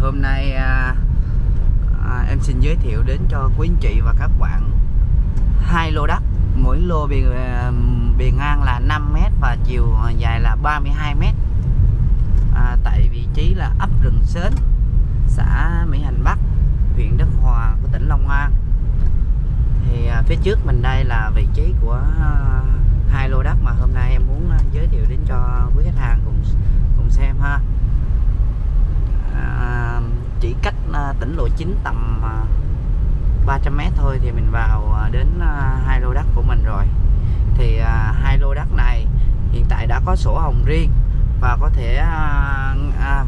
hôm nay à, à, em xin giới thiệu đến cho quý anh chị và các bạn hai lô đất. Mỗi lô bề à, bề ngang là 5 m và chiều dài là 32 m à, tại vị trí là ấp rừng sến xã Mỹ Hành Bắc huyện Đức Hòa của tỉnh Long An. Thì à, phía trước mình đây là vị trí của à, hai lô đất mà hôm nay em muốn à, giới thiệu đến cho quý khách hàng cùng cùng xem ha cách à, tỉnh lộ 9 tầm à, 300m thôi thì mình vào à, đến hai lô đất của mình rồi. Thì hai lô đất này hiện tại đã có sổ hồng riêng và có thể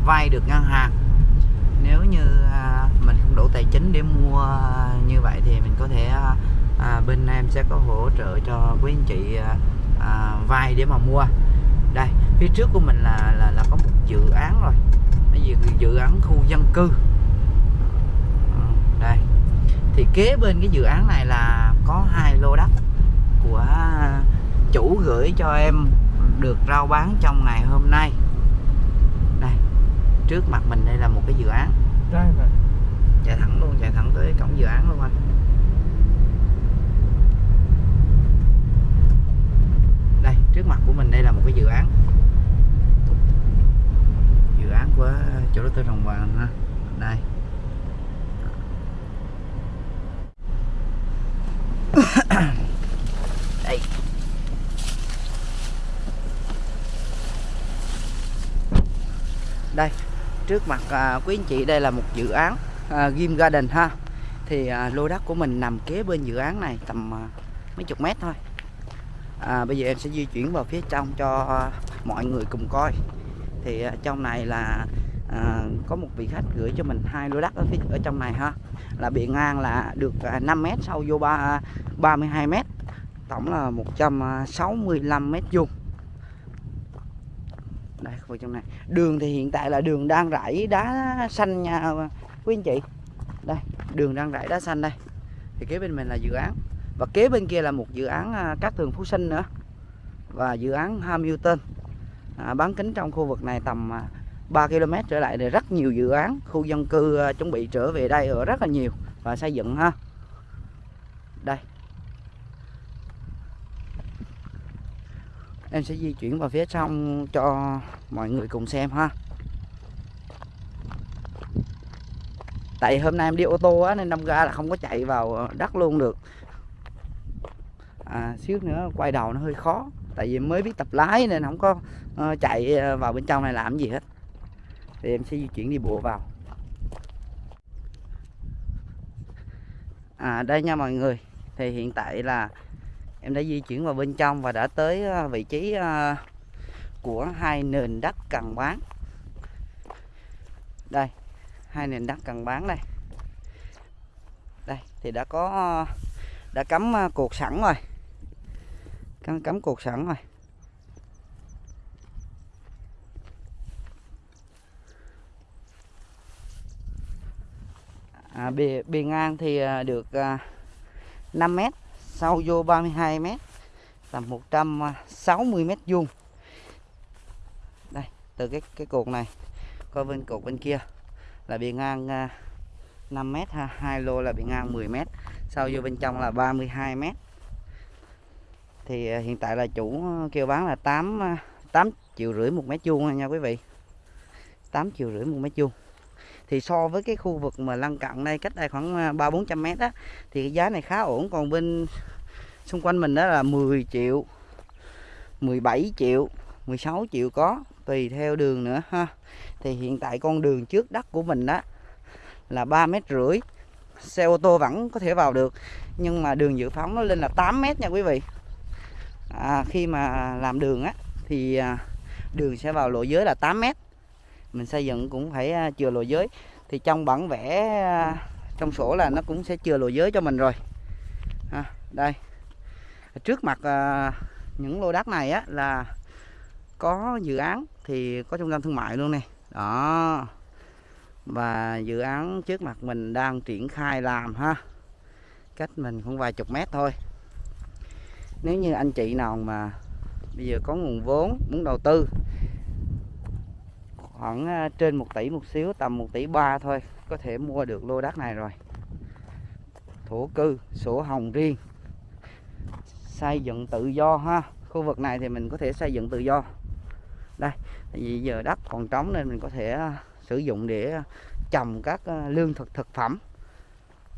vay được ngân hàng. Nếu như mình không đủ tài chính để mua như vậy thì mình có thể bên em sẽ có hỗ trợ cho quý anh chị vay để mà mua. Đây phía trước của mình là là, là có một dự án rồi. Cái dự, dự án khu dân cư thì kế bên cái dự án này là có hai lô đất của chủ gửi cho em được rao bán trong ngày hôm nay. Đây trước mặt mình đây là một cái dự án. Đây rồi. chạy thẳng luôn chạy thẳng tới cổng dự án luôn anh. Đây trước mặt của mình đây là một cái dự án. Dự án của chủ đầu tư Rồng Vàng ha. Đây đây trước mặt à, quý anh chị đây là một dự án à, Game Garden ha. Thì à, lô đất của mình nằm kế bên dự án này tầm à, mấy chục mét thôi. À, bây giờ em sẽ di chuyển vào phía trong cho à, mọi người cùng coi. Thì à, trong này là à, có một vị khách gửi cho mình hai lô đất ở phía ở trong này ha. Là bề ngang là được à, 5 mét sâu vô ba 32 mét. Tổng là 165 mét vuông đây khu vực trong này. Đường thì hiện tại là đường đang rải đá xanh nha quý anh chị. Đây đường đang rải đá xanh đây. Thì kế bên mình là dự án. Và kế bên kia là một dự án các cát tường phú sinh nữa. Và dự án Hamilton. À, bán kính trong khu vực này tầm à, 3 km trở lại thì rất nhiều dự án. Khu dân cư à, chuẩn bị trở về đây ở rất là nhiều và xây dựng ha. Đây em sẽ di chuyển vào phía trong cho mọi người cùng xem ha. Tại hôm nay em đi ô tô á nên đâm ra là không có chạy vào đất luôn được. À, xíu nữa quay đầu nó hơi khó tại vì mới biết tập lái nên không có uh, chạy ờ, vào bên trong này làm gì hết. Thì em sẽ di chuyển đi bộ vào. À đây nha mọi người. Thì hiện tại là em đã di chuyển vào bên trong và đã tới ờ, vị trí ờ, của hai nền đất cần bán. Đây hai nền đất cần bán đây. Đây thì đã có ờ, đã cắm cuộc cột sẵn rồi. Cắm cắm cột sẵn rồi. À, bề bề ngang thì được 5 mét sâu vô 32 mét là 160 mét vuông. Đây, từ cái cái cột này coi bên cột bên kia là bề ngang à, 5 mét ha, hai lô là bề ngang 10 mét. Sâu vô bên trong là 32 mét. Thì à, hiện tại là chủ kêu bán là 8 8 à, triệu rưỡi một mét vuông nha quý vị. 8 triệu rưỡi một mét vuông thì so với cái khu vực mà lân cận đây cách đây khoảng à, ba bốn trăm mét á thì cái giá này khá ổn. Còn bên xung quanh mình đó là 10 triệu 17 triệu 16 triệu có tùy theo đường nữa ha. Thì hiện tại con đường trước đất của mình đó là 3 mét rưỡi. Xe ô tô vẫn có thể vào được nhưng mà đường dự phóng nó lên là 8 mét nha quý vị. À, khi mà làm đường á thì à, đường sẽ vào lộ giới là 8 mét mình xây dựng cũng phải à, chừa lộ giới. Thì trong bản vẽ à, trong sổ là nó cũng sẽ chừa lộ giới cho mình rồi. À, đây. Trước mặt à, những lô đất này á là có dự án thì có trung tâm thương mại luôn này đó. Và dự án trước mặt mình đang triển khai làm ha. Cách mình không vài chục mét thôi. Nếu như anh chị nào mà bây giờ có nguồn vốn muốn đầu tư khoảng ờ, trên 1 tỷ một xíu tầm 1 tỷ ba thôi có thể mua được lô đất này rồi. Thổ cư sổ hồng riêng. Xây dựng tự do ha. Khu vực này thì mình có thể xây dựng tự do. Đây vì giờ đất còn trống nên mình có thể ờ, sử dụng để ờ, trồng các lương thực thực phẩm.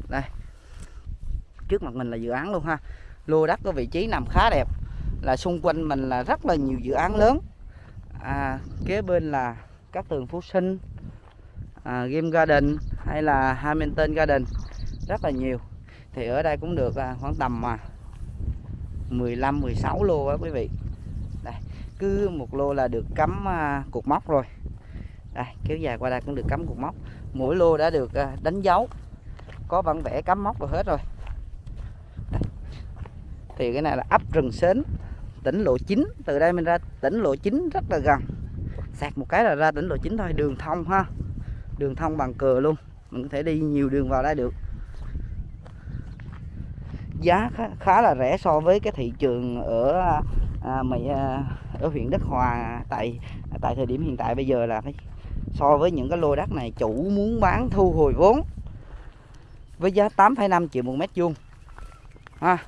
Đây. Trước mặt mình là dự án luôn ha. Lô đất có vị trí nằm khá đẹp. Là xung quanh mình là rất là nhiều dự án lớn. À, kế bên là các tường phú sinh à, game garden hay là hamilton garden rất là nhiều. Thì ở đây cũng được à, khoảng tầm mà 15 16 lô đó quý vị. Đây cứ một lô là được cắm à, cột móc rồi. Đây kéo dài qua đây cũng được cắm cột móc. Mỗi lô đã được à, đánh dấu. Có bản vẽ cắm móc rồi hết rồi. Đây. thì cái này là ấp rừng sến tỉnh lộ 9 từ đây mình ra tỉnh lộ 9 rất là gần sạc một cái là ra tỉnh lộ 9 thôi đường thông ha. Đường thông bằng cờ luôn mình có thể đi nhiều đường vào đây được. Giá khá, khá là rẻ so với cái thị trường ở à, mày à, ở huyện Đức Hòa tại tại thời điểm hiện tại bây giờ là phải so với những cái lô đất này chủ muốn bán thu hồi vốn với giá 8,5 triệu một mét vuông. Ha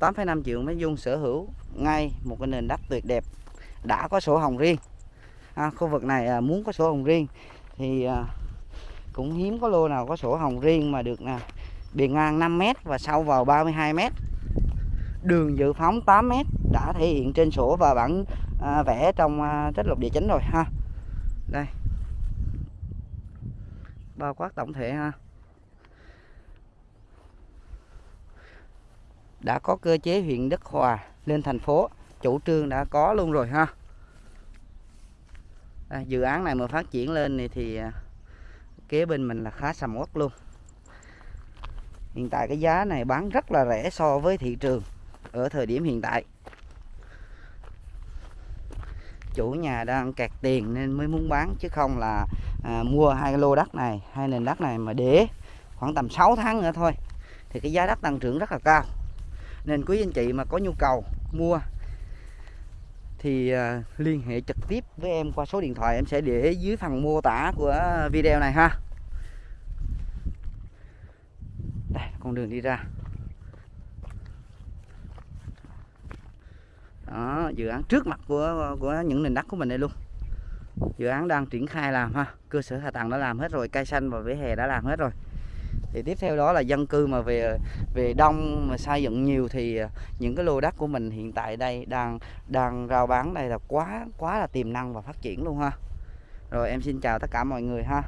8,5 triệu mét vuông sở hữu ngay một cái nền đất tuyệt đẹp đã có sổ hồng riêng. À, khu vực này à, muốn có sổ hồng riêng thì à, cũng hiếm có lô nào có sổ hồng riêng mà được nè bề ngang 5 m và sâu vào 32 m đường dự phóng 8 m đã thể hiện trên sổ và bản à, vẽ trong à, trách lục địa chính rồi ha. Đây. Bao quát tổng thể ha. Đã có cơ chế huyện Đức Hòa lên thành phố chủ trương đã có luôn rồi ha. À, dự án này mà phát triển lên này thì à, kế bên mình là khá sầm uất luôn. Hiện tại cái giá này bán rất là rẻ so với thị trường ở thời điểm hiện tại. Chủ nhà đang kẹt tiền nên mới muốn bán chứ không là à, mua hai lô đất này hai nền đất này mà để khoảng tầm 6 tháng nữa thôi. Thì cái giá đất tăng trưởng rất là cao. Nên quý anh chị mà có nhu cầu mua thì à, liên hệ trực tiếp với em qua số điện thoại em sẽ để dưới phần mô tả của video này ha. Đây, con đường đi ra. Đó, dự án trước mặt của của những nền đất của mình đây luôn. Dự án đang triển khai làm ha. Cơ sở hạ tầng đã làm hết rồi, cây xanh và vỉa hè đã làm hết rồi thì tiếp theo đó là dân cư mà về về đông mà xây dựng nhiều thì à, những cái lô đất của mình hiện tại đây đang đang rao bán đây là quá quá là tiềm năng và phát triển luôn ha. Rồi em xin chào tất cả mọi người ha.